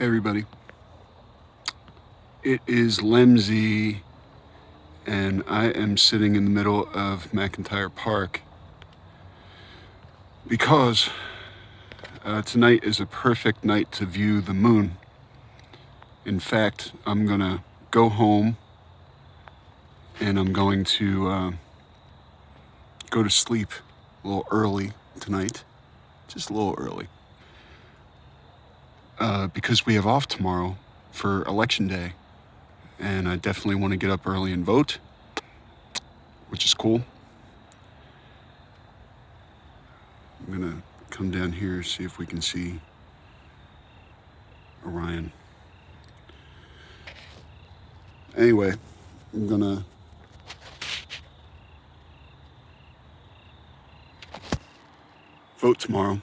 Hey everybody. It is Lemsey and I am sitting in the middle of McIntyre Park because uh, tonight is a perfect night to view the moon. In fact, I'm gonna go home and I'm going to uh, go to sleep a little early tonight, just a little early uh, because we have off tomorrow for election day. And I definitely want to get up early and vote, which is cool. I'm going to come down here, see if we can see Orion. Anyway, I'm going to vote tomorrow.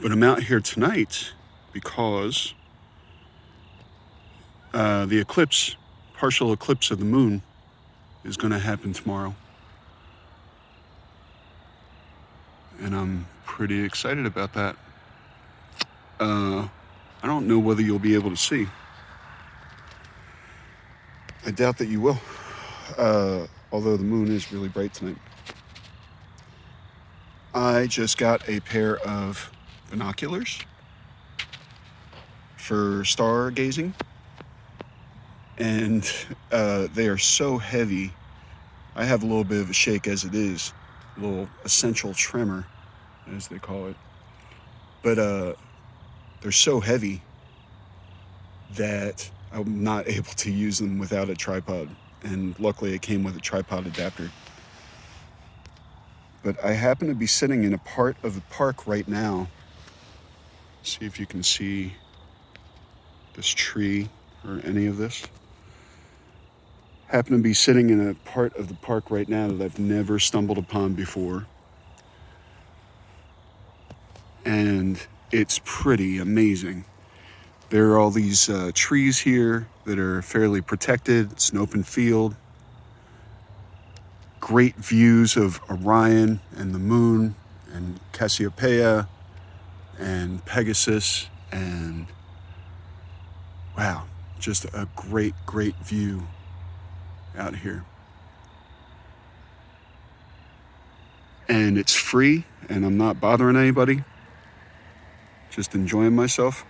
But I'm out here tonight because uh, the eclipse, partial eclipse of the moon, is going to happen tomorrow. And I'm pretty excited about that. Uh, I don't know whether you'll be able to see. I doubt that you will, uh, although the moon is really bright tonight. I just got a pair of binoculars for stargazing. And uh, they are so heavy. I have a little bit of a shake as it is, a little essential tremor, as they call it. But uh, they're so heavy that I'm not able to use them without a tripod. And luckily it came with a tripod adapter. But I happen to be sitting in a part of the park right now. See if you can see this tree or any of this. Happen to be sitting in a part of the park right now that I've never stumbled upon before. And it's pretty amazing. There are all these uh, trees here that are fairly protected. It's an open field. Great views of Orion and the moon and Cassiopeia and Pegasus and wow, just a great, great view out here. And it's free, and I'm not bothering anybody, just enjoying myself.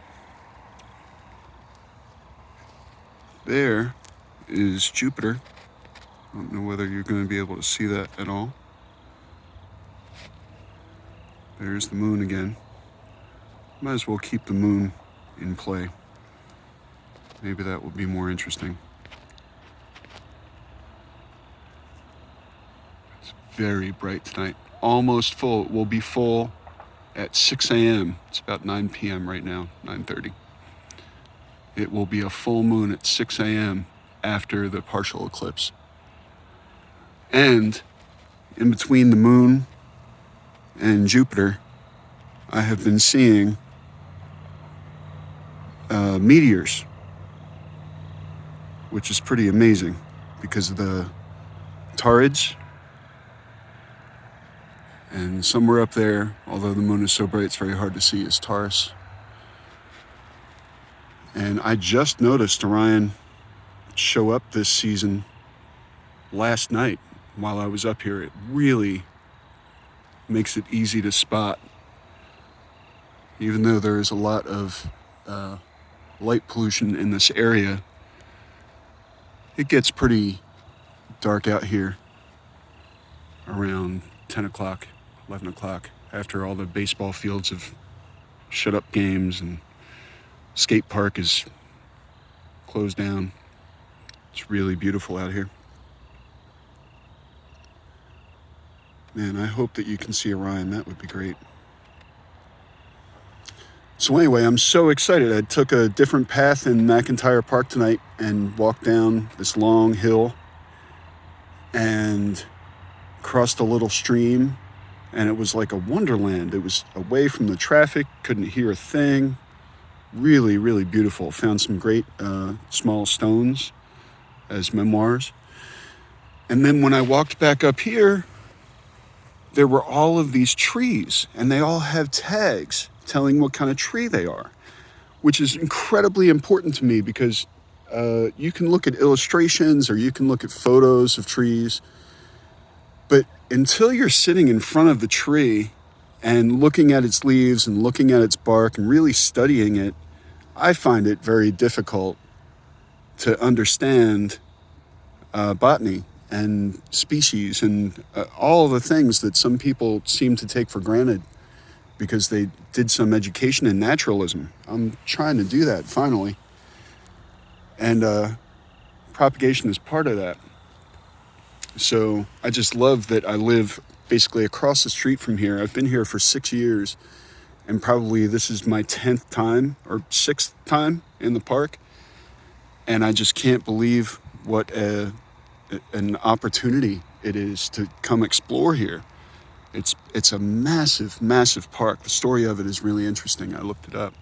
There is Jupiter. I don't know whether you're going to be able to see that at all. There's the moon again. Might as well keep the moon in play. Maybe that will be more interesting. It's very bright tonight. Almost full. It will be full at 6 a.m. It's about 9 p.m. right now, 9.30. It will be a full moon at 6 a.m. after the partial eclipse. And in between the moon and Jupiter, I have been seeing uh, meteors which is pretty amazing because of the Taurids. And somewhere up there, although the moon is so bright it's very hard to see, is Taurus. And I just noticed Orion show up this season last night while I was up here. It really makes it easy to spot, even though there is a lot of uh, light pollution in this area it gets pretty dark out here around 10 o'clock, 11 o'clock, after all the baseball fields have shut up games and skate park is closed down. It's really beautiful out here. Man, I hope that you can see Orion. That would be great. So anyway, I'm so excited. I took a different path in McIntyre Park tonight and walked down this long hill and crossed a little stream and it was like a wonderland. It was away from the traffic, couldn't hear a thing. Really, really beautiful. Found some great uh, small stones as memoirs. And then when I walked back up here, there were all of these trees and they all have tags telling what kind of tree they are, which is incredibly important to me because uh, you can look at illustrations or you can look at photos of trees, but until you're sitting in front of the tree and looking at its leaves and looking at its bark and really studying it, I find it very difficult to understand uh, botany and species and uh, all the things that some people seem to take for granted because they did some education in naturalism. I'm trying to do that finally. And uh, propagation is part of that. So I just love that I live basically across the street from here. I've been here for six years, and probably this is my 10th time or sixth time in the park. And I just can't believe what a, an opportunity it is to come explore here. It's, it's a massive, massive park. The story of it is really interesting. I looked it up.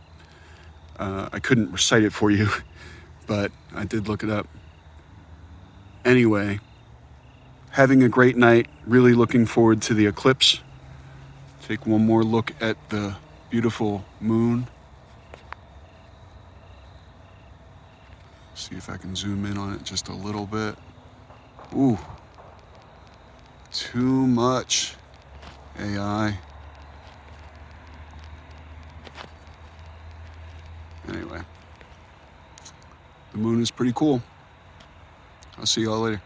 Uh, I couldn't recite it for you, but I did look it up. Anyway, having a great night. Really looking forward to the eclipse. Take one more look at the beautiful moon. See if I can zoom in on it just a little bit. Ooh, too much AI. Anyway, the moon is pretty cool. I'll see y'all later.